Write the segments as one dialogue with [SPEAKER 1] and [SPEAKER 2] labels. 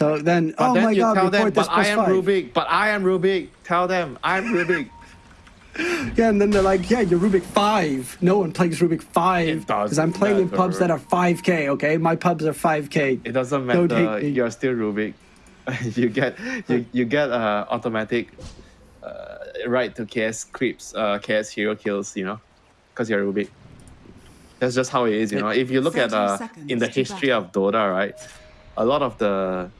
[SPEAKER 1] So then,
[SPEAKER 2] But
[SPEAKER 1] oh
[SPEAKER 2] then
[SPEAKER 1] my
[SPEAKER 2] you
[SPEAKER 1] god,
[SPEAKER 2] tell them,
[SPEAKER 1] this
[SPEAKER 2] but I am
[SPEAKER 1] five.
[SPEAKER 2] Rubik, but I am Rubik. Tell them, I'm Rubik.
[SPEAKER 1] Yeah, and then they're like, yeah, you're Rubik 5. No one plays Rubik 5.
[SPEAKER 2] It
[SPEAKER 1] Because
[SPEAKER 2] doesn't
[SPEAKER 1] I'm playing in pubs that are 5k, okay? My pubs are 5k.
[SPEAKER 2] It doesn't
[SPEAKER 1] Don't
[SPEAKER 2] matter.
[SPEAKER 1] hate me.
[SPEAKER 2] You're still Rubik. you get you, you get uh, automatic uh, right to KS creeps, uh, KS hero kills. You know, because you're Rubik. That's just how it is. You know, if you look at uh, in the history of Dota, right, a lot of the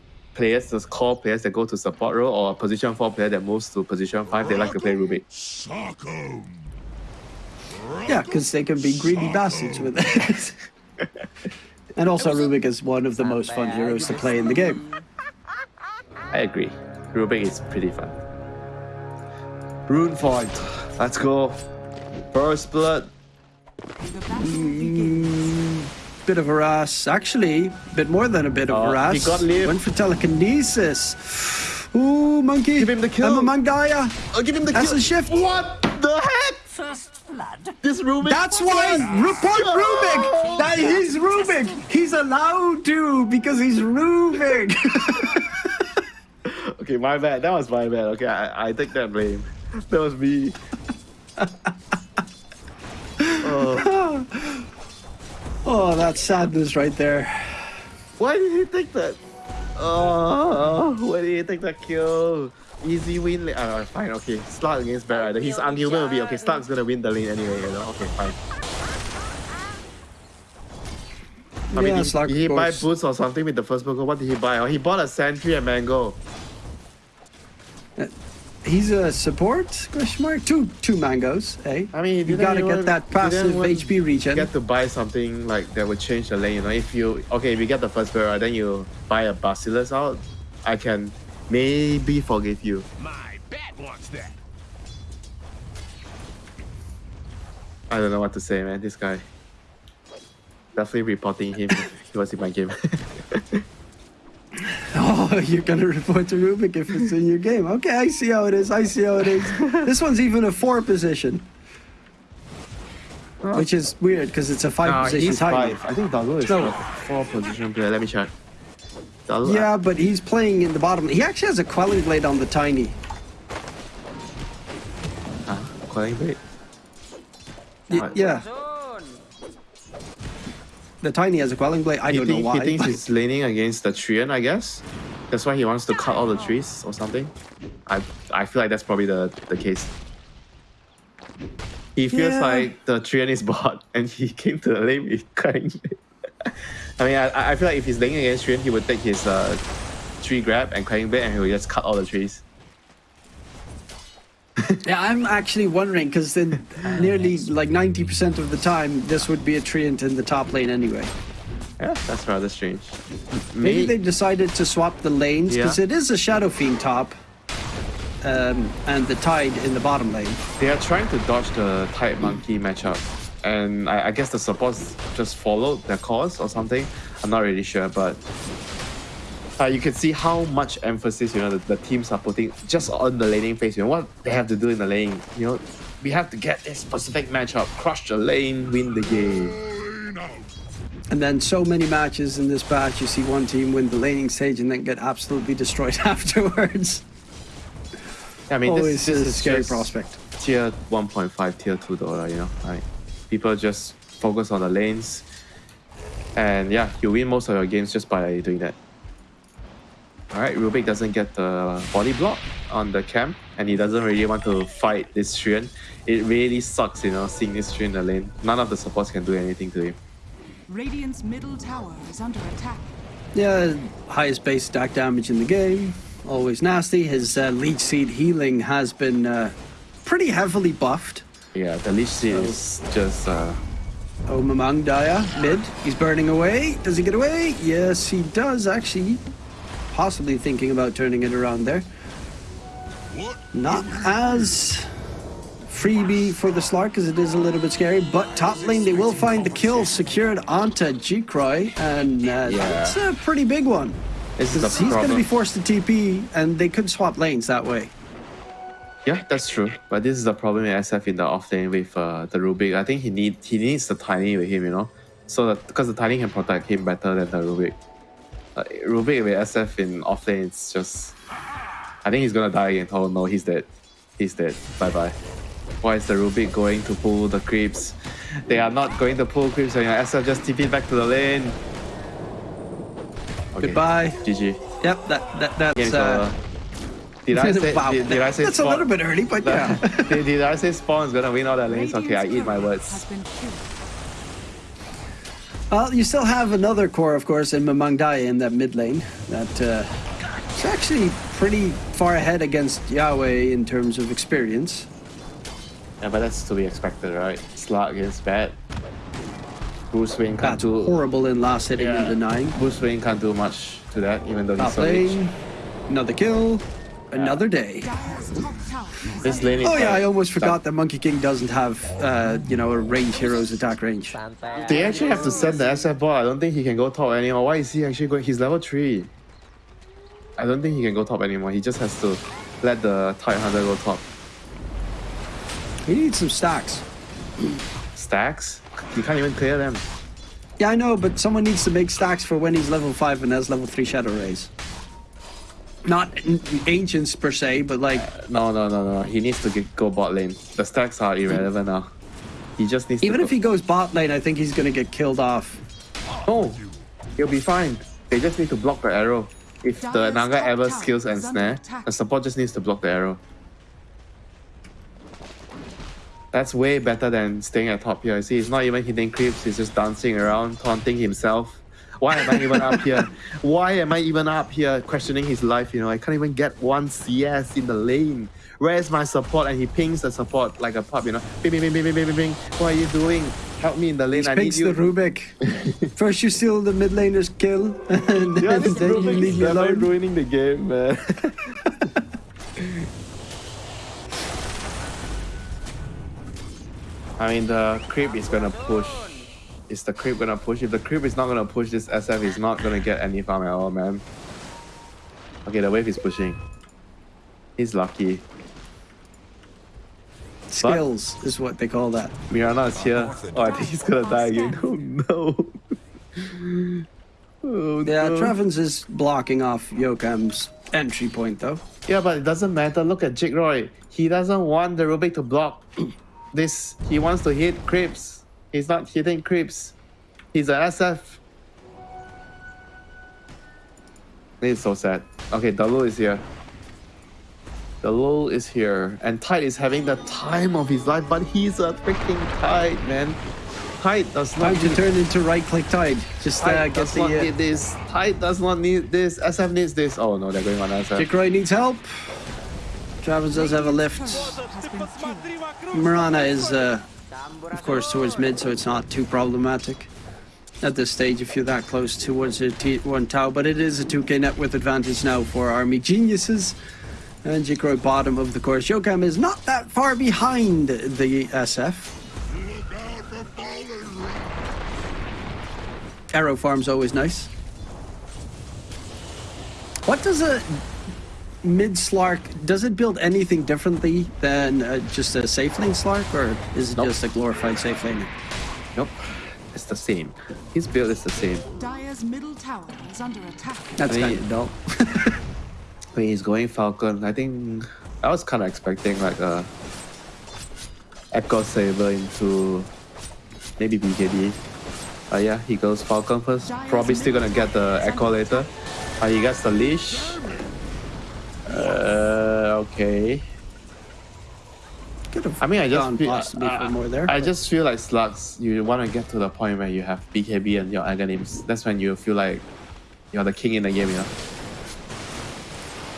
[SPEAKER 2] players, those core players that go to support role or position four player that moves to position five, they like to play Rubik.
[SPEAKER 3] Sock 'em.
[SPEAKER 1] Yeah, because they can be greedy bastards with it. and also, Rubik is one of the most fun heroes to play in the game.
[SPEAKER 2] I agree. Rubik is pretty fun. Rune fight. Let's go. First blood.
[SPEAKER 4] The battle begins.
[SPEAKER 1] Bit of a ras. Actually, a bit more than a bit of
[SPEAKER 2] Oh,
[SPEAKER 1] a ah, ras.
[SPEAKER 2] he got Liv.
[SPEAKER 1] Went for telekinesis. Ooh, monkey.
[SPEAKER 2] Give him the kill.
[SPEAKER 1] I'm a Mangaya.
[SPEAKER 2] I'll give him the
[SPEAKER 1] That's
[SPEAKER 2] kill.
[SPEAKER 1] a shift.
[SPEAKER 2] What the heck?
[SPEAKER 4] First blood.
[SPEAKER 2] This Rubik.
[SPEAKER 1] That's why report Rubik. That he's Rubik. He's allowed to because he's Rubik.
[SPEAKER 2] Okay, my bad. That was my bad. Okay, I, I take that blame. That was me. oh,
[SPEAKER 1] oh, that's sadness right there.
[SPEAKER 2] why did he take that? Oh, why did he take that kill? Easy win. la- Uh, fine. Okay, Slark against Barrett. His unhuman will be okay. Slug's gonna win the lane anyway. You know. Okay, fine. I mean,
[SPEAKER 1] Yeah,
[SPEAKER 2] did, did he buy boots or something with the first Pokemon? What did he buy? Oh, he bought a Sentry and Mango.
[SPEAKER 1] He's a support? Question mark. Two two mangoes. Eh?
[SPEAKER 2] I mean,
[SPEAKER 1] you gotta get that
[SPEAKER 2] he didn't
[SPEAKER 1] passive
[SPEAKER 2] even
[SPEAKER 1] HP regen.
[SPEAKER 2] get to buy something like that would change the lane. You know, if you okay, if you get the first barrel, then you buy a Basilisk out, I can maybe forgive you.
[SPEAKER 3] My bat wants that.
[SPEAKER 2] I don't know what to say, man. This guy. Definitely reporting him. he was in my game.
[SPEAKER 1] Oh, you're gonna report to Rubik if it's in your game. Okay, I see how it is. I see how it is. this one's even a four position. Which is weird because it's a five
[SPEAKER 2] Nah,
[SPEAKER 1] position
[SPEAKER 2] he's
[SPEAKER 1] titan.
[SPEAKER 2] five. I think Dago is
[SPEAKER 1] No.
[SPEAKER 2] a four position player. Let me check. Dago,
[SPEAKER 1] Yeah, but he's playing in the bottom. He actually has a quelling blade on the tiny.
[SPEAKER 2] Huh? Calling Blade?
[SPEAKER 1] Y-
[SPEAKER 2] What?
[SPEAKER 1] yeah. The tiny has a quelling blade. I
[SPEAKER 2] He,
[SPEAKER 1] don't know why.
[SPEAKER 2] he thinks
[SPEAKER 1] but-
[SPEAKER 2] he's leaning against the Treant, I guess. That's why he wants to cut all the trees or something. I I feel like that's probably the, the case. He feels
[SPEAKER 1] Yeah.
[SPEAKER 2] like the Treant is bot and he came to the lane with cutting. I mean, I, I feel like if he's leaning against Treant, he would take his uh, tree grab and cutting blade and he would just cut all the trees.
[SPEAKER 1] Yeah, I'm actually wondering because then nearly like 90% of the time this would be a treant in the top lane anyway.
[SPEAKER 2] Yeah, that's rather strange.
[SPEAKER 1] Maybe
[SPEAKER 2] May-
[SPEAKER 1] they decided to swap the lanes because
[SPEAKER 2] Yeah.
[SPEAKER 1] it is a Shadow Fiend top um, and the Tide in the bottom lane.
[SPEAKER 2] They are trying to dodge the Tide Monkey matchup. And I, I guess the supports just followed their course or something. I'm not really sure, but uh, you can see how much emphasis you know the, the teams are putting just on the laning phase. You know what they have to do in the lane. You know, we have to get this specific matchup, crush the lane, win the game.
[SPEAKER 1] And then so many matches in this batch, you see one team win the laning stage and then get absolutely destroyed afterwards.
[SPEAKER 2] I mean,
[SPEAKER 1] Always
[SPEAKER 2] this, this
[SPEAKER 1] a scary prospect.
[SPEAKER 2] tier 1.5, tier 2 Dota, you know. Like, people just focus on the lanes. And yeah, you win most of your games just by doing that. Alright, Rubik doesn't get the body block on the camp, and he doesn't really want to fight this Treant. It really sucks, you know, seeing this Treant in the lane. None of the supports can do anything to him.
[SPEAKER 4] Radiant's middle tower is under attack.
[SPEAKER 1] Yeah, highest base stack damage in the game. Always nasty. His uh, leech seed healing has been uh, pretty heavily buffed.
[SPEAKER 2] Yeah, the Leech Seed is just uh,
[SPEAKER 1] Oh, Mamang Daya, mid. He's burning away. Does he get away? Yes, he does, actually. Possibly thinking about turning it around there. Not as freebie for the Slark as it is a little bit scary, but top lane they will find the kill secured onto Jikroy, and uh,
[SPEAKER 2] Yeah.
[SPEAKER 1] that's a pretty big one.
[SPEAKER 2] this is the
[SPEAKER 1] 'Cause He's going to be forced to TP, and they could swap lanes that way.
[SPEAKER 2] Yeah, that's true. But this is the problem with SF in the off lane with uh, the Rubik. I think he need he needs the tiny with him, you know, so that because the tiny can protect him better than the Rubik. Uh, Rubik with SF in off lane, it's just. I think he's gonna die again. Oh no, he's dead. He's dead. Bye bye. Why is the Rubik going to pull the creeps? They are not going to pull creeps and your SF just TP back to the lane. Okay,
[SPEAKER 1] Goodbye.
[SPEAKER 2] GG.
[SPEAKER 1] Yep, that, that that's.
[SPEAKER 2] Game's
[SPEAKER 1] Uh,
[SPEAKER 2] over. Did I say?
[SPEAKER 1] wow,
[SPEAKER 2] did, did I say
[SPEAKER 1] that's a little bit early, but yeah.
[SPEAKER 2] did, did I say Spawn's gonna win all the lanes? Okay, I eat my
[SPEAKER 4] turret
[SPEAKER 2] words.
[SPEAKER 4] Has been killed.
[SPEAKER 1] Well, you still have another core, of course, in Mamang Daya in that mid lane. That uh, actually pretty far ahead against Yahweh in terms of experience.
[SPEAKER 2] Yeah, but that's to be expected, right? Slug is bad. Bruce Wayne can't
[SPEAKER 1] That's
[SPEAKER 2] do
[SPEAKER 1] horrible in last hitting
[SPEAKER 2] Yeah.
[SPEAKER 1] and denying.
[SPEAKER 2] Bruce Wayne can't do much to that, even though he's
[SPEAKER 1] Top
[SPEAKER 2] so
[SPEAKER 1] lane, another kill, another day.
[SPEAKER 4] Dire's top tower is
[SPEAKER 2] This lane
[SPEAKER 1] Oh yeah, I almost forgot that Monkey King doesn't have, uh, you know, a range hero's attack range.
[SPEAKER 2] They actually have to send the SF ball. I don't think he can go top anymore. Why is he actually going? He's level 3. I don't think he can go top anymore. He just has to let the Tide Hunter go top.
[SPEAKER 1] He needs some stacks.
[SPEAKER 2] Stacks? You can't even clear them.
[SPEAKER 1] Yeah, I know, but someone needs to make stacks for when he's level 5 and has level 3 Shadowraze. Not n- ancients per se, but like, uh,
[SPEAKER 2] No, no, no, no. He needs to get, go bot lane. The stacks are irrelevant now. He just needs
[SPEAKER 1] even
[SPEAKER 2] to
[SPEAKER 1] if
[SPEAKER 2] go-
[SPEAKER 1] he goes bot lane, I think he's gonna get killed off.
[SPEAKER 2] No, he'll be fine. They just need to block the arrow. If the Naga ever
[SPEAKER 4] tower
[SPEAKER 2] skills and snare, the support just needs to block the arrow. That's way better than staying at top here. I see, he's not even hitting creeps, he's just dancing around, taunting himself. Why am I even up here? Why am I even up here questioning his life? You know, I can't even get one CS in the lane. Where's my support? And he pings the support like a pup, you know. Bing, bing, bing, bing, bing, bing, bing. What are you doing? Help me in the lane.
[SPEAKER 1] He
[SPEAKER 2] I need you.
[SPEAKER 1] the Rubik. First you steal the mid laner's kill, and
[SPEAKER 2] Yeah,
[SPEAKER 1] then,
[SPEAKER 2] this
[SPEAKER 1] then you
[SPEAKER 2] Rubik
[SPEAKER 1] leave
[SPEAKER 2] is
[SPEAKER 1] me alone.
[SPEAKER 2] ruining the game, man. I mean, the creep is gonna push. Is the creep gonna push? If the creep is not gonna push, this SF is not gonna get any farm at all, man. Okay, the wave is pushing. He's lucky.
[SPEAKER 1] Skills is what they call that.
[SPEAKER 2] Mirana is here. Oh, I think he's gonna die again. Oh no. Oh,
[SPEAKER 1] Yeah,
[SPEAKER 2] no.
[SPEAKER 1] Travens is blocking off Yokam's entry point though.
[SPEAKER 2] Yeah, but it doesn't matter. Look at Jikroy. He doesn't want the Rubik to block this. He wants to hit creeps. He's not hitting creeps. He's a SF. This is so sad. Okay, Dalu is here. Dalu is here. And Tide is having the time of his life, but he's a freaking Tide, man. Tide does not
[SPEAKER 1] Time to
[SPEAKER 2] need-
[SPEAKER 1] turn into right click tide. Just uh,
[SPEAKER 2] Tide
[SPEAKER 1] get
[SPEAKER 2] does
[SPEAKER 1] the.
[SPEAKER 2] not
[SPEAKER 1] Uh,
[SPEAKER 2] need this. Tide does not need this. SF needs this. Oh no, they're going on SF.
[SPEAKER 1] Dick needs help. Travis does have a lift. Mirana is, uh, of course, towards mid, so it's not too problematic at this stage if you're that close towards a T1 Tau. But it is a 2k net with advantage now for Army Geniuses. And Jikroy bottom of the course. Yokam is not that far behind the SF. Arrow farm's always nice. What does a mid Slark, does it build anything differently than uh, just a safe lane Slark, or is it
[SPEAKER 2] Nope.
[SPEAKER 1] just a glorified safe lane?
[SPEAKER 2] Nope. It's the same. His build is the same.
[SPEAKER 4] Dire's middle tower is under attack.
[SPEAKER 1] That's
[SPEAKER 2] I mean-
[SPEAKER 1] kind of dull.
[SPEAKER 2] When he's going Falcon, I think I was kind of expecting like a Echo Sabre into maybe BKB. Uh, yeah, he goes Falcon first. Probably still gonna get the Echo later. Uh, he gets the leash. Uh, okay.
[SPEAKER 1] Could have
[SPEAKER 2] I mean, I just feel,
[SPEAKER 1] for more there.
[SPEAKER 2] I
[SPEAKER 1] but-
[SPEAKER 2] just feel like slugs. You want to get to the point where you have BKB and your Aghanims. That's when you feel like you're the king in the game, you know.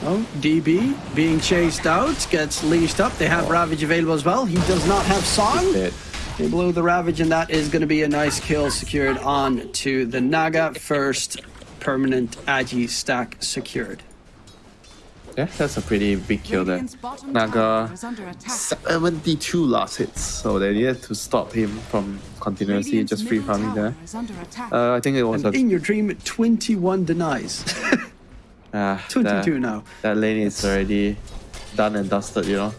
[SPEAKER 1] Oh, DB being chased out, gets leashed up. They have Ravage available as well. He does not have Song. They blow the Ravage, and that is going to be a nice kill secured on to the Naga. First permanent Agi stack secured.
[SPEAKER 2] Yeah, that's a pretty big kill there. Naga
[SPEAKER 4] tower is under attack.
[SPEAKER 2] 72 last hits, so they needed to stop him from continuously
[SPEAKER 4] Radiant's
[SPEAKER 2] just free farming
[SPEAKER 4] tower
[SPEAKER 2] there.
[SPEAKER 4] is under attack.
[SPEAKER 2] Uh, I think it was
[SPEAKER 1] And
[SPEAKER 2] a
[SPEAKER 1] in your dream, 21 denies.
[SPEAKER 2] ah,
[SPEAKER 1] 22
[SPEAKER 2] that,
[SPEAKER 1] now.
[SPEAKER 2] that lane is already done and dusted, you know.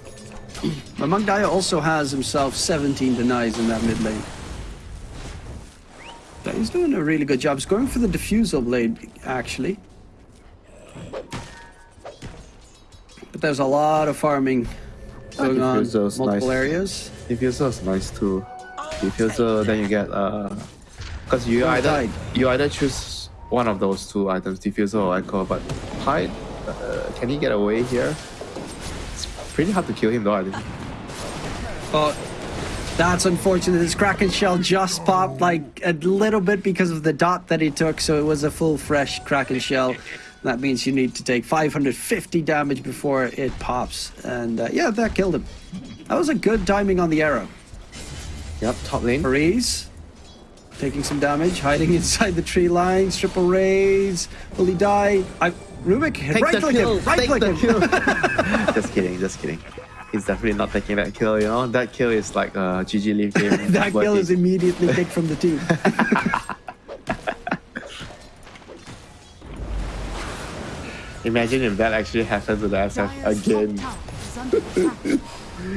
[SPEAKER 1] Among Daya also has himself 17 denies in that mid lane. He's doing a really good job. He's going for the diffusal blade, actually. But there's a lot of farming going on multiple
[SPEAKER 2] nice.
[SPEAKER 1] areas.
[SPEAKER 2] Diffuser is nice too. Diffuser, then you get uh, because you
[SPEAKER 1] Oh,
[SPEAKER 2] either
[SPEAKER 1] Tide.
[SPEAKER 2] you either choose one of those two items, diffuser or echo. But Tide, uh, can he get away here? It's pretty hard to kill him though. I think.
[SPEAKER 1] But that's unfortunate. His Kraken shell just popped like a little bit because of the dot that he took, so it was a full fresh Kraken shell. That means you need to take 550 damage before it pops. And uh, yeah, that killed him. That was a good timing on the arrow.
[SPEAKER 2] Yep, top lane.
[SPEAKER 1] Maurice taking some damage, hiding inside the tree line. Triple raise. Will he die? I, Rubik, right click him. Right click him.
[SPEAKER 2] just kidding, just kidding. He's definitely not taking that kill. You know, that kill is like a GG leave game.
[SPEAKER 1] that kill is immediately kicked from the team.
[SPEAKER 2] Imagine if that actually happened to the SF again.
[SPEAKER 4] top tower is under attack.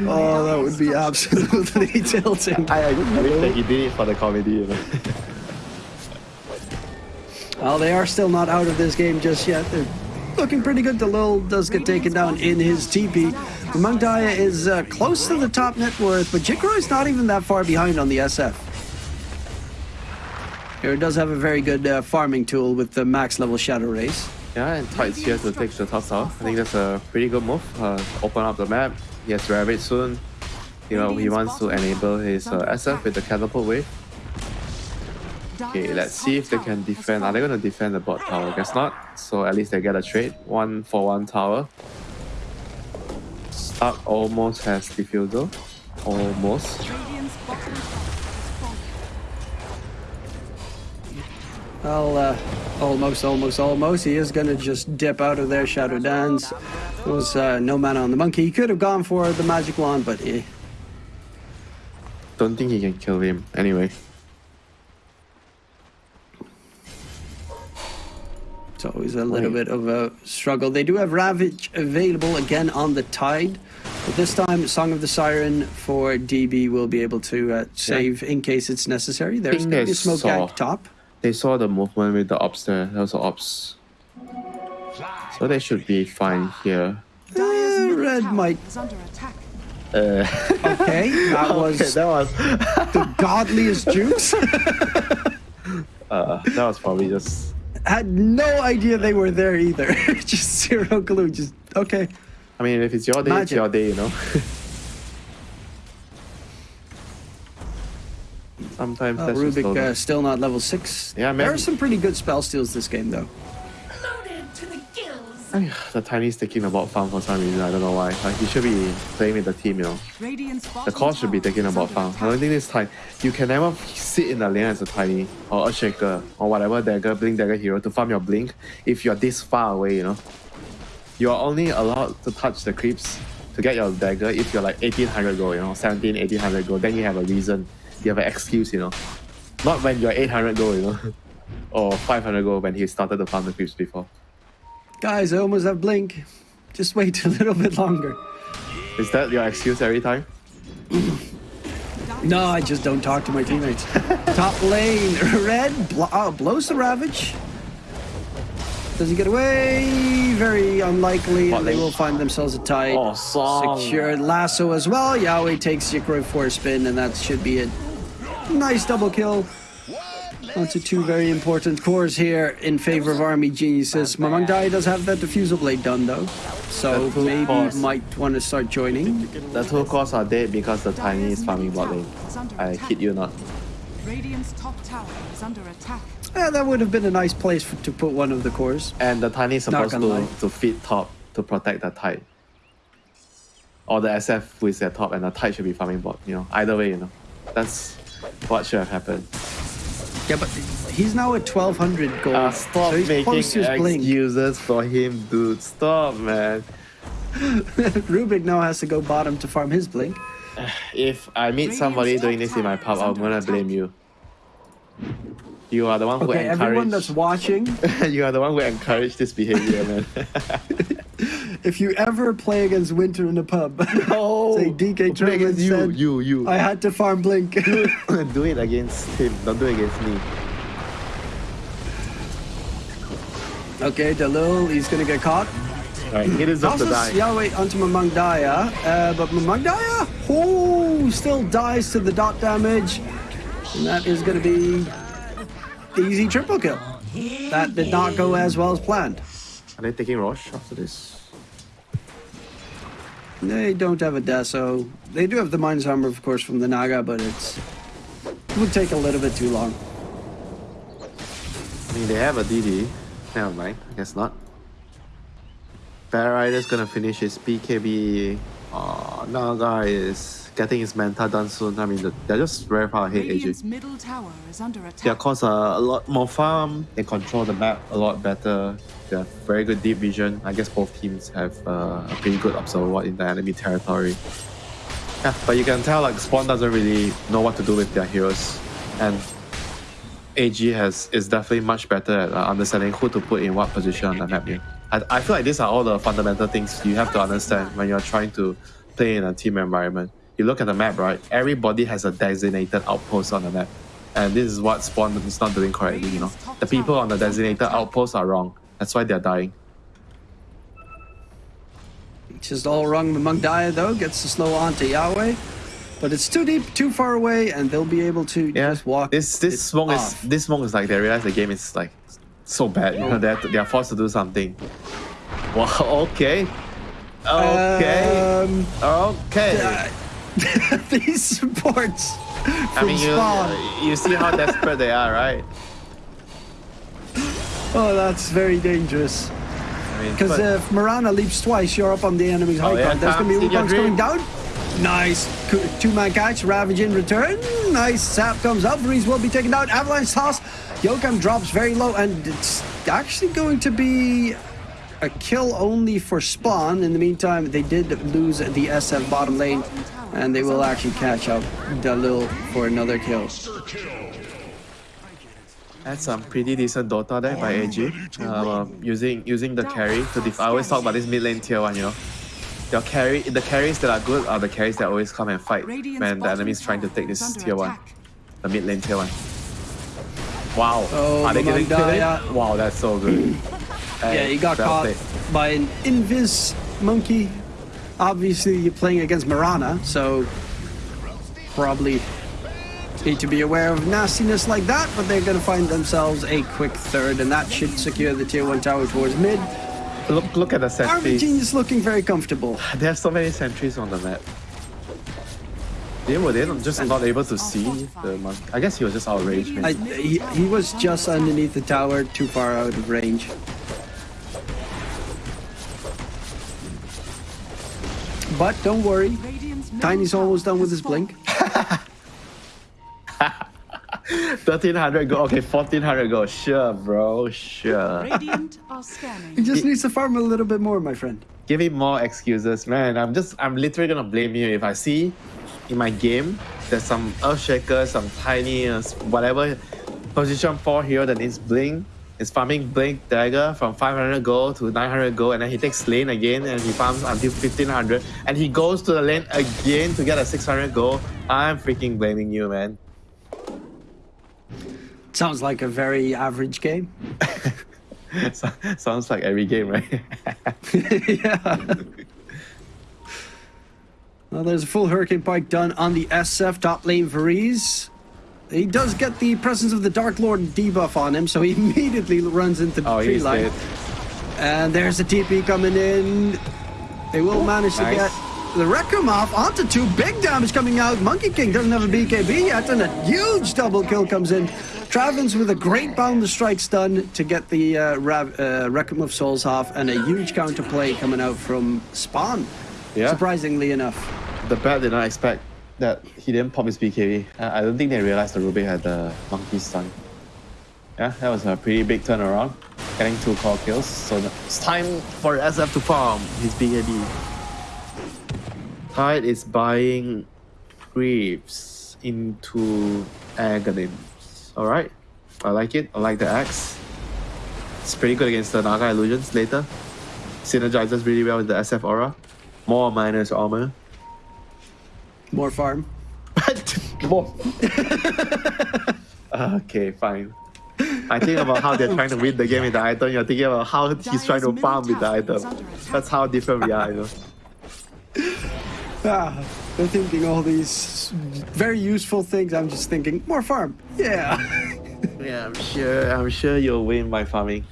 [SPEAKER 1] Oh, that would be absolutely tilting.
[SPEAKER 2] I, I wish that he did it for the comedy. You know?
[SPEAKER 1] Well, they are still not out of this game just yet. They're looking pretty good. Delil does get taken down in his TP. Mangdaya is uh, close to the top net worth, but Jikroy's not even that far behind on the SF. Here does have a very good uh, farming tool with the max level Shadowraze.
[SPEAKER 2] Yeah, and Tide's here to take the top tower. I think that's a pretty good move. Uh, open up the map. He has Rabbit soon. You know, he wants to enable his uh, SF with the catapult wave. Okay, let's see if they can defend. Are they going to defend the bot tower? Guess not. So at least they get a trade. One for one tower. Slark almost has diffusal. Almost.
[SPEAKER 1] Well, uh, almost, almost, almost. He is going to just dip out of there. Shadow Dance. There was uh, no mana on the monkey. He could have gone for the magic wand, but eh.
[SPEAKER 2] Don't think he can kill him. Anyway.
[SPEAKER 1] It's always a little
[SPEAKER 2] Wait.
[SPEAKER 1] bit of a struggle. They do have Ravage available again on the Tide. But this time, Song of the Siren for DB will be able to uh, save in case it's necessary. There's going to be a smoke
[SPEAKER 2] saw.
[SPEAKER 1] gank top.
[SPEAKER 2] They saw the movement with the ops there. That was the ops. So they should be fine here.
[SPEAKER 4] Dire's
[SPEAKER 1] Uh, red might-
[SPEAKER 4] is under attack.
[SPEAKER 2] Uh,
[SPEAKER 1] Okay, that was
[SPEAKER 2] okay, that was
[SPEAKER 1] the godliest jukes.
[SPEAKER 2] uh, that was probably just
[SPEAKER 1] Had no idea they were there either. just zero clue. Just okay.
[SPEAKER 2] I mean if it's your day, it's your day, you know. Sometimes
[SPEAKER 1] Uh,
[SPEAKER 2] that's
[SPEAKER 1] Rubik
[SPEAKER 2] slow
[SPEAKER 1] uh, still not level six.
[SPEAKER 2] Yeah, man.
[SPEAKER 1] There are some pretty good spell steals this game though.
[SPEAKER 5] Loaded to the gills.
[SPEAKER 2] The Chinese taking about bot farm for some reason. I don't know why. Like he should be playing with the team, you know. The call should be taking about
[SPEAKER 4] under
[SPEAKER 2] farm. I don't think this time you can never sit in the lane as a tiny or a shaker or whatever dagger, blink dagger hero to farm your blink if you're this far away, you know. You're only allowed to touch the creeps to get your dagger if you're like 1800 gold, you know, 17, 1800 gold. Then you have a reason. You have an excuse, you know. Not when you're 800 gold, you know. or 500 gold when he started to farm the creeps before.
[SPEAKER 1] Guys, I almost have blink. Just wait a little bit longer.
[SPEAKER 2] Is that your excuse every time?
[SPEAKER 1] No, I just don't talk to my teammates. Top lane, red bl- oh, blows the ravage. Does he get away? Very unlikely. And they will find themselves a tie.
[SPEAKER 2] Oh, song.
[SPEAKER 1] Secured lasso as well. Yahweh takes Yikro for a spin, and that should be a nice double kill. Onto two very important cores here in favor of Army Geniuses. Mamang Dai does have that diffusal blade done though, so maybe
[SPEAKER 2] cores.
[SPEAKER 1] might want to start joining.
[SPEAKER 2] The two cores are dead because the tiny is farming bot lane. I kid you not.
[SPEAKER 4] Radiant's top tower is under attack.
[SPEAKER 1] Yeah, that would have been a nice place for, to put one of the cores.
[SPEAKER 2] And the tiny is supposed to,
[SPEAKER 1] gonna lie.
[SPEAKER 2] to feed top to protect the tide. Or the SF who is at top and the tide should be farming bot, you know. Either way, you know. That's what should have happened.
[SPEAKER 1] Yeah, but he's now at 1200 gold.
[SPEAKER 2] Ah, stop
[SPEAKER 1] so
[SPEAKER 2] making
[SPEAKER 1] close to his blink.
[SPEAKER 2] excuses for him, dude. Stop, man.
[SPEAKER 1] Rubik now has to go bottom to farm his blink.
[SPEAKER 2] If I meet somebody doing this in my pub, I'm gonna blame you. You are the one who
[SPEAKER 1] Okay, everyone that's watching,
[SPEAKER 2] you are the one who encouraged this behavior, man.
[SPEAKER 1] if you ever play against Winter in a pub,
[SPEAKER 2] no.
[SPEAKER 1] say DK
[SPEAKER 2] Tournament you,
[SPEAKER 1] said,
[SPEAKER 2] you, you.
[SPEAKER 1] I had to farm Blink.
[SPEAKER 2] do it against him, don't do it against me.
[SPEAKER 1] Okay, Dalil, he's gonna get caught.
[SPEAKER 2] Alright, hit us up
[SPEAKER 1] to
[SPEAKER 2] die.
[SPEAKER 1] Yahweh onto Mamangdaya, uh, but Mamangdaya, oh, still dies to the dot damage. And that is gonna be easy triple kill. That did not go as well as planned.
[SPEAKER 2] Are they taking Rosh after this?
[SPEAKER 1] They don't have a Deso. They do have the minus armor, of course, from the Naga, but it's it would take a little bit too long.
[SPEAKER 2] I mean, they have a DD. Never mind, I guess not. Bear Rider's gonna finish his BKB. Uh, Naga is getting his Manta done soon. I mean, they're just very far ahead, AG.
[SPEAKER 4] Radiant's middle tower is under
[SPEAKER 2] They
[SPEAKER 4] attack.
[SPEAKER 2] cause a, a lot more farm. They control the map a lot better. They have very good deep vision. I guess both teams have uh, a pretty good observer in the enemy territory. Yeah, but you can tell like Spawn doesn't really know what to do with their heroes, and AG has is definitely much better at uh, understanding who to put in what position on the map. I, I feel like these are all the fundamental things you have to understand when you're trying to play in a team environment. You look at the map, right? Everybody has a designated outpost on the map. And this is what Spawn is not doing correctly, you know. The people on the designated outpost are wrong. That's why they're dying.
[SPEAKER 1] It's just all wrong. Mamangdaya, though, gets the slow onto Yahweh. But it's too deep, too far away, and they'll be able to
[SPEAKER 2] Yeah.
[SPEAKER 1] just walk.
[SPEAKER 2] This this smoke is this smoke is like they realize the game is like so bad. You know, they to, they are forced to do something. Wow, okay. Okay.
[SPEAKER 1] Um,
[SPEAKER 2] okay.
[SPEAKER 1] uh, these supports
[SPEAKER 2] I mean, you, you see how desperate they are, right?
[SPEAKER 1] Oh, that's very dangerous.
[SPEAKER 2] I mean,
[SPEAKER 1] Because if uh, Mirana leaps twice, you're up on the enemy's oh, high
[SPEAKER 2] Oh, yeah,
[SPEAKER 1] ground. There's going to be
[SPEAKER 2] Tom, see your
[SPEAKER 1] Wukongs coming down. Nice. Two man catch. Ravage in return. Nice. Sap comes up. Breeze will be taken down. Avalanche toss. Yokam drops very low, and it's actually going to be a kill only for Spawn. In the meantime, they did lose the SF bottom lane, and they will actually catch up Dalil for another kill.
[SPEAKER 2] That's some pretty decent Dota there by AG. Uh, using using the carry to def- I always talk about this mid lane tier one, you know. Your carry, the carries that are good are the carries that always come and fight
[SPEAKER 4] Radiant's
[SPEAKER 2] when the enemy is trying to take this tier one, the mid lane tier one. Wow,
[SPEAKER 1] Oh,
[SPEAKER 2] are they getting kill it? Wow, that's so good.
[SPEAKER 1] Yeah, he got caught
[SPEAKER 2] played.
[SPEAKER 1] by an invis monkey. Obviously, you're playing against Mirana, so probably need to be aware of nastiness like that. But they're going to find themselves a quick third, and that should secure the tier one tower towards mid.
[SPEAKER 2] Look, look at the
[SPEAKER 1] Army
[SPEAKER 2] sentries.
[SPEAKER 1] Genius looking very comfortable.
[SPEAKER 2] There are so many sentries on the map. They were they just not able to see the. I guess he was just outraged.
[SPEAKER 1] I, he, he was just underneath the tower, too far out of range. But don't worry, Tiny's almost done with his blink.
[SPEAKER 4] fallen.
[SPEAKER 2] 1300 go. Okay, 1400 go. Sure, bro. Sure.
[SPEAKER 4] Radiant are
[SPEAKER 1] He just needs to farm a little bit more, my friend.
[SPEAKER 2] Give me more excuses, man. I'm just, I'm literally gonna blame you if I see in my game there's some Earthshaker, some tiny, uh, whatever position 4 hero that needs Blink. Is farming Blink Dagger from 500 gold to 900 gold, and then he takes lane again and he farms until 1500, and he goes to the lane again to get a 600 gold. I'm freaking blaming you, man.
[SPEAKER 1] Sounds like a very average game.
[SPEAKER 2] Sounds like every game, right?
[SPEAKER 1] yeah. Well, there's a full Hurricane Pike done on the SF top lane Varese. He does get the presence of the Dark Lord debuff on him, so he immediately runs into the
[SPEAKER 2] oh,
[SPEAKER 1] tree line.
[SPEAKER 2] dead.
[SPEAKER 1] And there's the TP coming in. They will manage to get the Requiem off onto two. Big damage coming out. Monkey King doesn't have a BKB yet, and a huge double kill comes in. Travens with a great boundless strike stun to get the uh, Rav- uh, of Souls off, and a huge counterplay coming out from Spawn.
[SPEAKER 2] Yeah.
[SPEAKER 1] Surprisingly enough.
[SPEAKER 2] The bat did not expect that he didn't pop his BKB. Uh, I don't think they realized the Rubik had the monkey stun. Yeah, that was a pretty big turnaround. Getting two core kills. So the- it's time for SF to farm his BKB. Tide is buying creeps into Aghanims. Alright, I like it. I like the axe. It's pretty good against the Naga illusions later. Synergizes really well with the SF aura. More minus armor.
[SPEAKER 1] More farm.
[SPEAKER 2] More. okay, fine. I think about how they're trying to win the game with the item. You're thinking about how he's trying to farm with the item. That's how different we are, you know.
[SPEAKER 1] Ah, they're thinking all these very useful things. I'm just thinking more farm. Yeah.
[SPEAKER 2] Yeah, I'm sure. I'm sure you'll win by farming.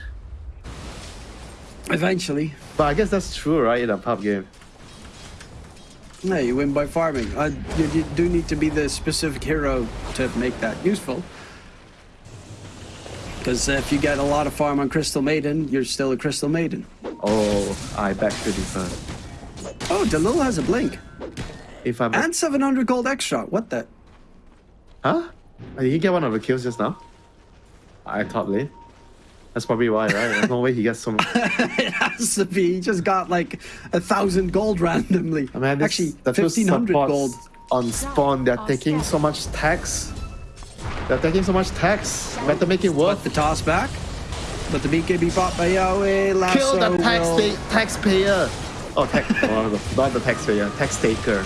[SPEAKER 1] Eventually,
[SPEAKER 2] But I guess that's true, right? In a pub game.
[SPEAKER 1] no, you win by farming. Uh, you, you do need to be the specific hero to make that useful. Because if you get a lot of farm on Crystal Maiden, you're still a Crystal Maiden.
[SPEAKER 2] Oh, I beg to differ.
[SPEAKER 1] Oh, Dalil has a blink
[SPEAKER 2] If I'm
[SPEAKER 1] and 700 gold extra. What the?
[SPEAKER 2] huh? Oh, Did he get one of the kills just now? I thought late. That's probably why, right? There's no way he gets some.
[SPEAKER 1] it has to be. He just got like a thousand gold randomly.
[SPEAKER 2] I mean, this,
[SPEAKER 1] Actually, 1500 gold.
[SPEAKER 2] on spawn. They're taking so much tax. They're taking so much tax. Better make it worth.
[SPEAKER 1] The toss back. But the BKB bought by Yahweh. Lasso
[SPEAKER 2] Kill the tax
[SPEAKER 1] will-
[SPEAKER 2] taxpayer. Oh, tax. oh, the- not the taxpayer. Tax taker.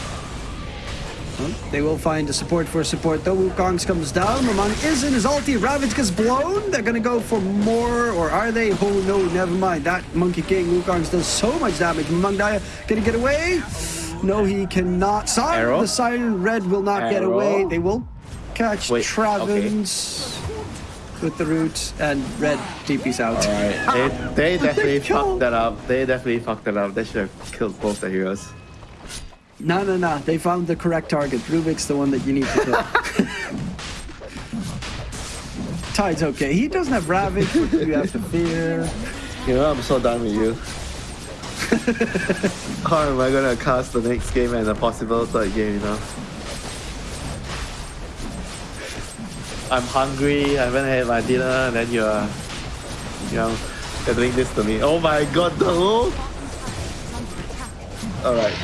[SPEAKER 1] They will find a support for support though. Wukong's comes down. Mamang is in his ulti. Ravage gets blown. They're gonna go for more, or are they? Oh no, never mind. That Monkey King Wukong's does so much damage. Mamang Daya gonna get away. No, he cannot. Siren,
[SPEAKER 2] Arrow?
[SPEAKER 1] the Siren Red will not get away. They will catch
[SPEAKER 2] Wait,
[SPEAKER 1] Travens with the roots, and Red TP's out.
[SPEAKER 2] They, they definitely
[SPEAKER 1] kill-
[SPEAKER 2] fucked that up. They definitely fucked that up. They should have killed both the heroes.
[SPEAKER 1] No, no, no. They found the correct target. Rubik's the one that you need to kill. Tide's okay. He doesn't have Ravage. You have to fear?
[SPEAKER 2] You know, I'm so done with you. How am I gonna cast the next game and a possible third game, you know? I'm hungry, I haven't had my dinner, and then you're, you know, you're doing this to me. Oh my god, no! Alright,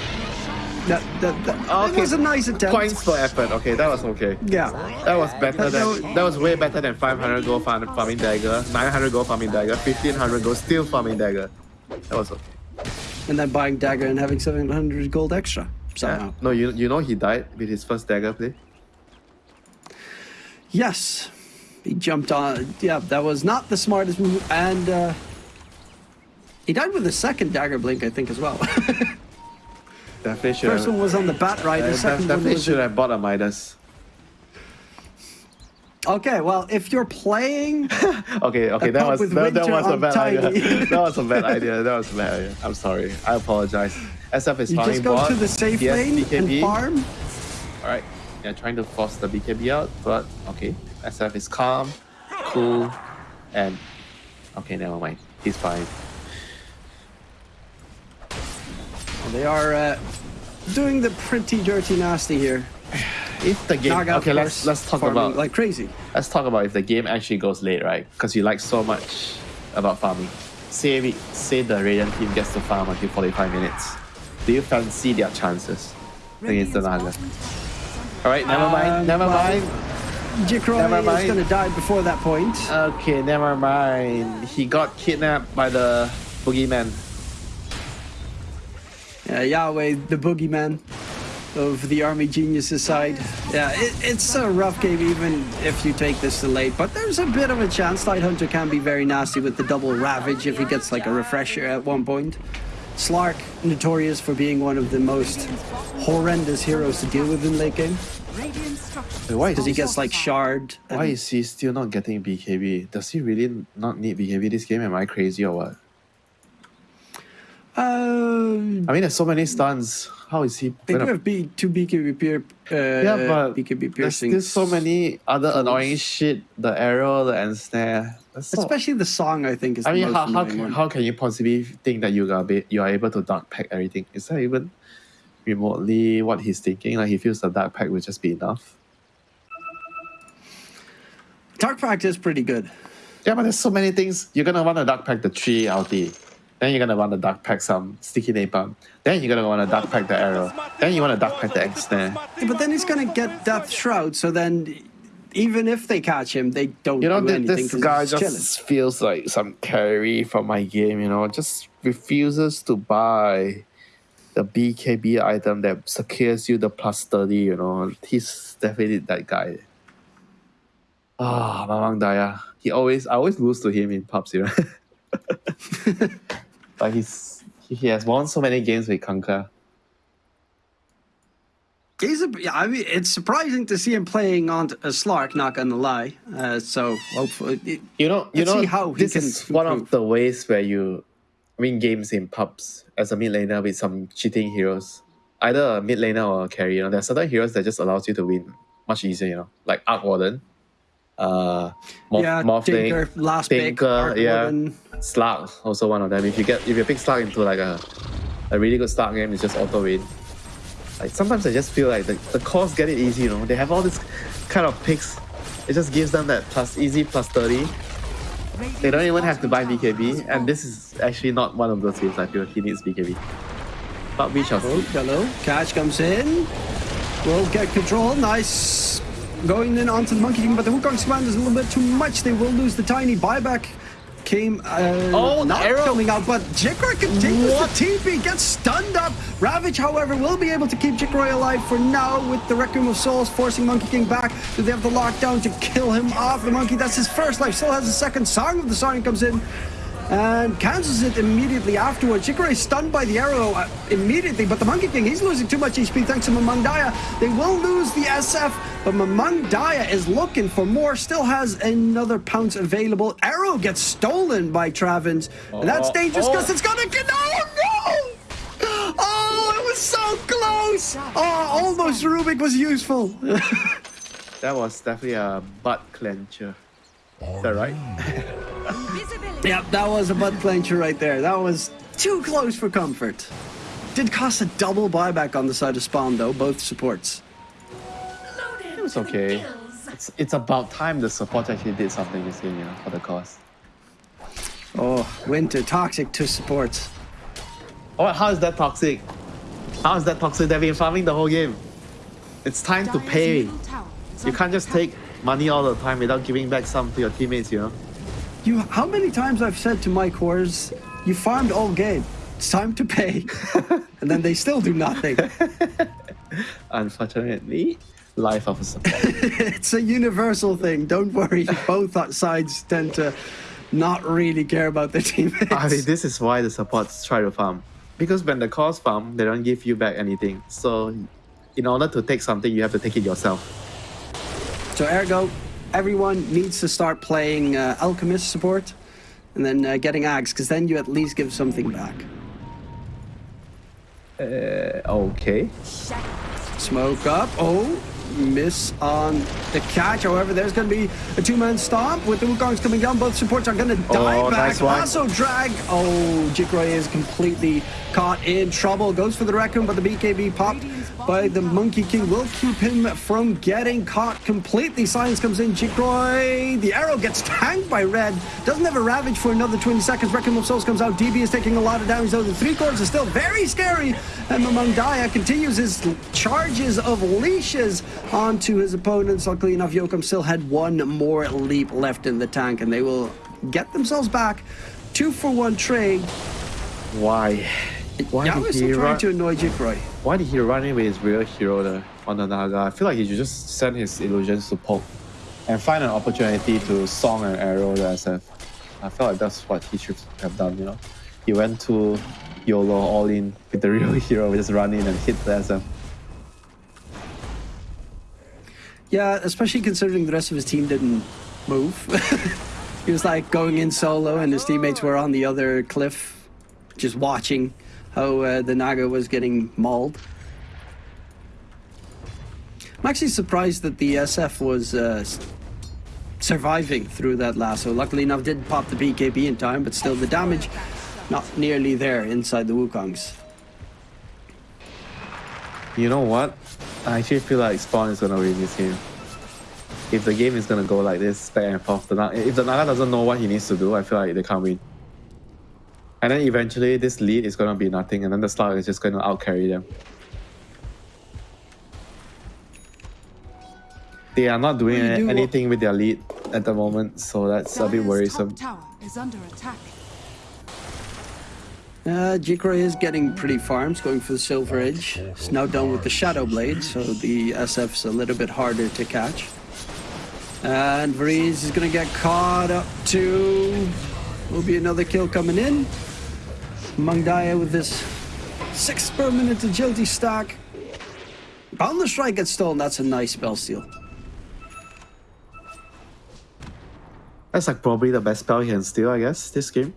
[SPEAKER 1] That, that, that,
[SPEAKER 2] Okay.
[SPEAKER 1] It was a nice attempt.
[SPEAKER 2] points for effort. Okay, that was okay.
[SPEAKER 1] Yeah.
[SPEAKER 2] That was better than, that was way better than 500 gold farm, farming dagger, 900 gold farming dagger, 1500 gold still farming dagger. That was okay.
[SPEAKER 1] And then buying dagger and having 700 gold extra somehow.
[SPEAKER 2] Yeah. No, you, you know he died with his first dagger play?
[SPEAKER 1] Yes. He jumped on. Yeah, that was not the smartest move. And uh, he died with the second dagger blink, I think, as well.
[SPEAKER 2] Definitely should
[SPEAKER 1] First
[SPEAKER 2] have.
[SPEAKER 1] one was on the bat right.
[SPEAKER 2] Uh,
[SPEAKER 1] The
[SPEAKER 2] def-
[SPEAKER 1] second one was.
[SPEAKER 2] should have bought a Midas.
[SPEAKER 1] Okay, well, if you're playing
[SPEAKER 2] Okay, okay, that was that, that was a bad
[SPEAKER 1] tiny.
[SPEAKER 2] idea. that was a bad idea. That was a bad idea. I'm sorry. I apologize. SF is
[SPEAKER 1] You
[SPEAKER 2] farming
[SPEAKER 1] just go
[SPEAKER 2] bot.
[SPEAKER 1] to the safe
[SPEAKER 2] Yes,
[SPEAKER 1] lane
[SPEAKER 2] BKB.
[SPEAKER 1] and farm.
[SPEAKER 2] All right, yeah, trying to force the BKB out, but okay. SF is calm, cool, and okay, never mind. He's fine.
[SPEAKER 1] They are uh, doing the pretty dirty nasty here.
[SPEAKER 2] If the game,
[SPEAKER 1] of
[SPEAKER 2] okay, let's let's talk about
[SPEAKER 1] like crazy.
[SPEAKER 2] let's talk about if the game actually goes late, right? Because you like so much about farming. Say we say the Radiant team gets to farm until 45 minutes. Do you fancy their chances against the Naga? Alright, never mind,
[SPEAKER 1] Um,
[SPEAKER 2] never
[SPEAKER 1] well-
[SPEAKER 2] mind.
[SPEAKER 1] Jikroy
[SPEAKER 2] Never
[SPEAKER 1] is going to die before that point.
[SPEAKER 2] Okay, never mind. He got kidnapped by the boogeyman.
[SPEAKER 1] Yeah, Yahweh, the boogeyman of the Army Geniuses side. Yeah, it, it's a rough game even if you take this to late, but there's a bit of a chance. Tidehunter can be very nasty with the double Ravage if he gets like a refresher at one point. Slark, notorious for being one of the most horrendous heroes to deal with in late game.
[SPEAKER 4] Radiant structure.
[SPEAKER 2] Wait, why
[SPEAKER 1] Because he gets like shard.
[SPEAKER 2] Why is he still not getting BKB? Does he really not need BKB this game? Am I crazy or what?
[SPEAKER 1] Uh,
[SPEAKER 2] I mean, there's so many stuns. How is he
[SPEAKER 1] they do have B, two BKB, pier, uh,
[SPEAKER 2] Yeah, but
[SPEAKER 1] BKB
[SPEAKER 2] there's still so many other annoying shit. The arrow, the ensnare. That's so-
[SPEAKER 1] Especially the song, I think, is
[SPEAKER 2] I
[SPEAKER 1] the
[SPEAKER 2] mean, how, how, can,
[SPEAKER 1] one.
[SPEAKER 2] how can you possibly think that you are, be, you are able to dark pact everything? Is that even remotely what he's thinking? Like he feels the dark pact will just be enough.
[SPEAKER 1] Dark pact is pretty good.
[SPEAKER 2] Yeah, but there's so many things. You're gonna want to dark pact the tree LT. Then you're gonna want to dark pact some sticky napalm. Then you're gonna want to dark pact the arrow. Then you want to dark pact the ensnare.
[SPEAKER 1] Yeah, but then he's gonna get Depth Shroud, so then even if they catch him, they don't
[SPEAKER 2] You know,
[SPEAKER 1] do anything
[SPEAKER 2] this guy just feels like some carry from my game, you know, just refuses to buy the BKB item that secures you the plus 30, you know. He's definitely that guy. Ah, Mamang Daya. He always, I always lose to him in pubs, you know. but he's he, has won so many games with Kanka.
[SPEAKER 1] He's a, yeah, I mean, it's surprising to see him playing on a Slark, not gonna lie. Uh, so hopefully, it-
[SPEAKER 2] You know, you know,
[SPEAKER 1] see how he
[SPEAKER 2] this
[SPEAKER 1] can
[SPEAKER 2] is one of the ways where you win games in pubs as a mid laner with some cheating heroes. Either a mid laner or a carry. You know, there are certain heroes that just allows you to win much easier. You know, like Arc Warden, uh, Morph,
[SPEAKER 1] yeah,
[SPEAKER 2] Morphling,
[SPEAKER 1] Tinker, last pick,
[SPEAKER 2] Tinker,
[SPEAKER 1] Arc
[SPEAKER 2] yeah,
[SPEAKER 1] Warden.
[SPEAKER 2] Slug, also one of them. If you get if you pick Slug into like a a really good start game, it's just auto win. Like sometimes I just feel like the, the cores get it easy, you know. They have all this kind of picks. It just gives them that plus easy plus 30. They don't even have to buy BKB, and this is actually not one of those games I feel he needs BKB. But we shall
[SPEAKER 1] Oh,
[SPEAKER 2] see.
[SPEAKER 1] hello. Catch comes in. Will get control. Nice. Going in onto the Monkey King, but the Wukong's command is a little bit too much. They will lose the tiny buyback. Came uh,
[SPEAKER 2] Oh,
[SPEAKER 1] not
[SPEAKER 2] arrow.
[SPEAKER 1] coming out, but Jikroy continues
[SPEAKER 2] What?
[SPEAKER 1] to TP, gets stunned up. Ravage, however, will be able to keep Jikroy alive for now with the Requiem of Souls forcing Monkey King back. Do they have the lockdown to kill him off? The monkey, that's his first life, still has a second. Song of the Siren comes in and cancels it immediately afterwards. Jikroy is stunned by the arrow uh, immediately, but the Monkey King, he's losing too much HP thanks to Mamang Daya. They will lose the SF, but Mamang Daya is looking for more, still has another pounce available. Arrow gets stolen by Travins, and that's dangerous because
[SPEAKER 2] oh.
[SPEAKER 1] it's gonna get. Oh no! Oh, it was so close! Oh, almost Rubik was useful.
[SPEAKER 2] That was definitely a butt clencher. Is that right?
[SPEAKER 1] Yep, that was a butt clencher right there. That was too close for comfort. Did cost a double buyback on the side of Spawn though, both supports.
[SPEAKER 5] Loaded
[SPEAKER 2] It was okay. It's, it's about time the support actually did something this game, you know, for the cause.
[SPEAKER 1] Oh, winter toxic to supports.
[SPEAKER 2] Oh, how is that toxic? How is that toxic? They've been farming the whole game. It's time to pay.
[SPEAKER 4] middle tower is
[SPEAKER 2] You can't just
[SPEAKER 4] attack.
[SPEAKER 2] take money all the time without giving back some to your teammates, you know?
[SPEAKER 1] You, how many times I've said to my cores, you farmed all game. It's time to pay, and then they still do nothing.
[SPEAKER 2] Unfortunately, life of a support.
[SPEAKER 1] it's a universal thing. Don't worry. Both sides tend to not really care about their teammates.
[SPEAKER 2] I mean, this is why the supports try to farm. Because when the cores farm, they don't give you back anything. So, in order to take something, you have to take it yourself.
[SPEAKER 1] So ergo, everyone needs to start playing uh, alchemist support, and then uh, getting ags, because then you at least give something back.
[SPEAKER 2] Uh, okay.
[SPEAKER 1] Smoke up. Oh, miss on the catch. However, there's going to be a two-man stomp with the Wukongs coming down. Both supports are going to die
[SPEAKER 2] Oh,
[SPEAKER 1] back.
[SPEAKER 2] nice.
[SPEAKER 1] Lasso drag. Oh, Jikroy is completely caught in trouble. Goes for the Raccoon, but the BKB pop by the Monkey King will keep him from getting caught completely. Silence comes in. Jikroy, the arrow gets tanked by Red. Doesn't have a Ravage for another 20 seconds. Requiem of Souls comes out. DB is taking a lot of damage, though. The three cores are still very scary. And Mamangdaya continues his charges of leashes onto his opponents. Luckily enough, Yokum still had one more leap left in the tank, and they will get themselves back. Two for one trade.
[SPEAKER 2] Why? Why
[SPEAKER 1] Yao
[SPEAKER 2] did he
[SPEAKER 1] still trying to annoy Jikroy.
[SPEAKER 2] Why did he run in with his real hero there on the Naga? I feel like he should just send his illusions to poke and find an opportunity to song and arrow the SF. I feel like that's what he should have done, you know? He went to YOLO all in with the real hero, just run in and hit the SF.
[SPEAKER 1] Yeah, especially considering the rest of his team didn't move. he was like going in solo, and his teammates were on the other cliff, just watching how uh, the Naga was getting mauled. I'm actually surprised that the SF was uh, surviving through that lasso. Luckily enough, did pop the BKB in time, but still the damage not nearly there inside the Wukongs.
[SPEAKER 2] You know what? I actually feel like Spawn is gonna win this game. If the game is gonna go like this, back and forth, the if the Naga doesn't know what he needs to do, I feel like they can't win. And then eventually, this lead is gonna be nothing, and then the Slug is just gonna outcarry them. They are not doing
[SPEAKER 1] do-
[SPEAKER 2] anything with their lead at the moment, so that's a bit worrisome.
[SPEAKER 4] top tower is under attack.
[SPEAKER 1] Uh, Jikroy is getting pretty farms, going for the Silver Edge. He's now done with the Shadow Blade, so the SF's a little bit harder to catch. And Vreeze is going to get caught up to. Will be another kill coming in. Mangdaya with this six permanent agility stack. Boundless Strike gets stolen. That's a nice spell steal.
[SPEAKER 2] That's like probably the best spell he can steal, I guess, this game.